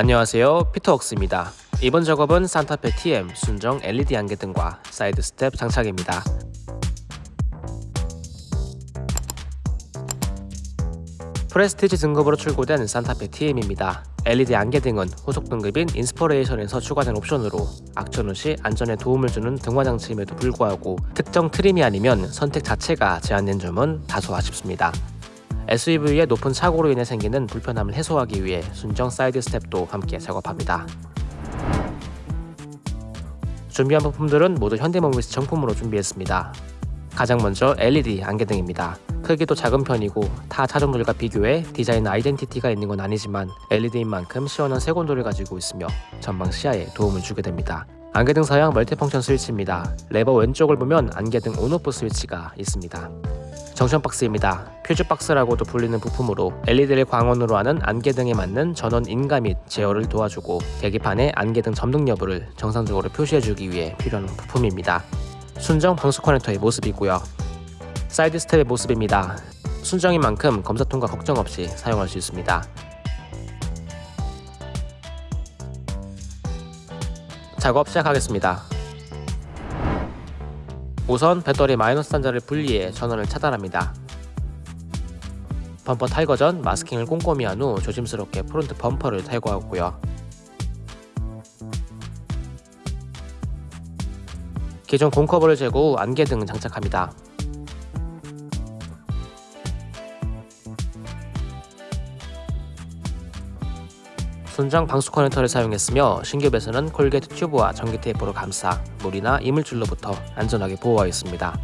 안녕하세요. 피터웍스입니다. 이번 작업은 산타페 TM 순정 LED 안개등과 side step 장착입니다. 프레스티지 등급으로 출고된 산타페 TM입니다. LED 안개등은 후속 등급인 인스퍼레이션에서 추가된 옵션으로 악천후 시 안전에 도움을 주는 등화 장치임에도 불구하고 특정 trim이 아니면 선택 자체가 제한된 점은 다소 아쉽습니다 SUV의 높은 차고로 인해 생기는 불편함을 해소하기 위해 순정 side step도 함께 작업합니다. 준비한 부품들은 모두 현대모비스 정품으로 준비했습니다. 가장 먼저 LED 안개등입니다. 크기도 작은 편이고 타 차종들과 비교해 디자인 identity가 있는 건 아니지만 LED인 만큼 시원한 색온도를 가지고 있으며 전방 시야에 도움을 주게 됩니다. 안개등 사양 multifunction 스위치입니다. 레버 왼쪽을 보면 안개등 on off 스위치가 있습니다. junction 박스입니다. 퓨즈 박스라고도 불리는 부품으로 LED를 광원으로 하는 안개등에 맞는 전원 인가 및 제어를 도와주고 계기판에 안개등 점등 여부를 정상적으로 표시해주기 위해 필요한 부품입니다. 순정 방수 커넥터의 모습이고요. side step의 모습입니다. 순정인 만큼 검사 통과 걱정 없이 사용할 수 있습니다. 작업 시작하겠습니다. 우선 배터리 마이너스 단자를 분리해 전원을 차단합니다. 범퍼 탈거 전 마스킹을 꼼꼼히 한 후 조심스럽게 front 범퍼를 탈거하고요. 기존 공커버를 제거 후 안개등 장착합니다. 순정 방수 커넥터를 사용했으며 신규배선은 corrugate 튜브와 전기 테이프로 감싸 물이나 이물질로부터 안전하게 보호하였습니다.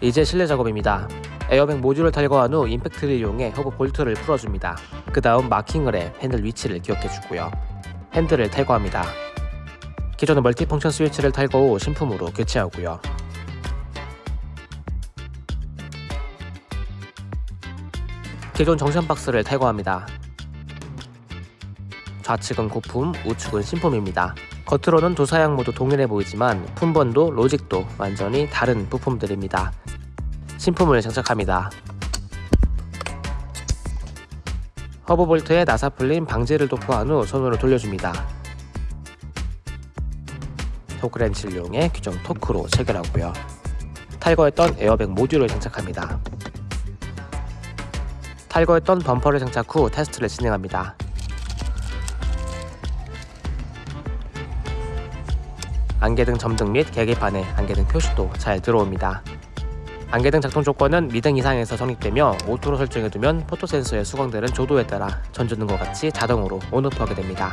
이제 실내 작업입니다. 에어백 모듈을 탈거한 후 임팩트를 이용해 허브 볼트를 풀어줍니다. 그 다음 마킹을 해 핸들 위치를 기억해주고요. 핸들을 탈거합니다. 기존의 multifunction 스위치를 탈거 후 신품으로 교체하고요. 기존 junction 박스를 탈거합니다. 좌측은 고품, 우측은 신품입니다. 겉으로는 두 사양 모두 동일해 보이지만 품번도 logic도 완전히 다른 부품들입니다. 신품을 장착합니다. 허브 볼트에 나사 풀림 방지를 도포한 후 손으로 돌려줍니다. 토크렌치를 이용해 규정 토크로 체결하고요. 탈거했던 에어백 모듈을 장착합니다. 탈거했던 범퍼를 장착 후 테스트를 진행합니다. 안개등 점등 및 계기판에 안개등 표시도 잘 들어옵니다. 안개등 작동 조건은 미등 이상에서 성립되며 auto로 설정해두면 포토 센서의 수광되는 조도에 따라 전조등과 같이 자동으로 on off하게 됩니다.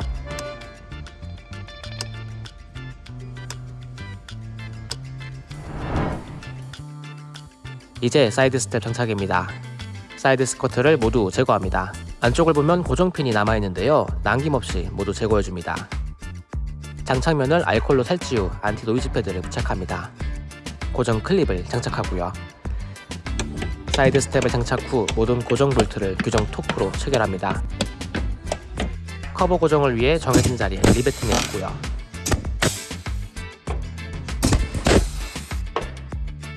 이제 사이드 스텝 장착입니다. 사이드 스커트를 모두 제거합니다. 안쪽을 보면 고정핀이 남아있는데요. 남김없이 모두 제거해줍니다. 장착면을 알콜로 탈지 후 anti noise 패드를 부착합니다. 고정 클립을 장착하고요. 사이드 스텝을 장착 후 모든 고정 볼트를 규정 토크로 체결합니다. 커버 고정을 위해 정해진 자리에 riveting해 주고요.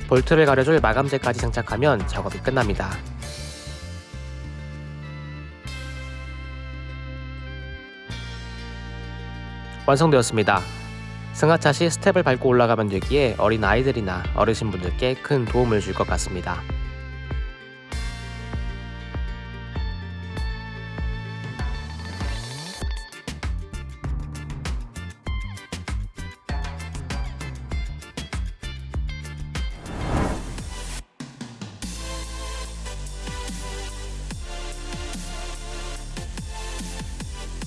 볼트를 가려줄 마감재까지 장착하면 작업이 끝납니다. 완성되었습니다. 승하차 시 스텝을 밟고 올라가면 되기에 어린 아이들이나 어르신분들께 큰 도움을 줄 것 같습니다.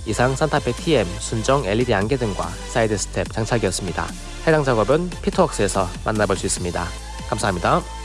이상 싼타페 TM 순정 LED 안개등과 사이드 스텝 장착이었습니다. 해당 작업은 피터웍스에서 만나볼 수 있습니다. 감사합니다.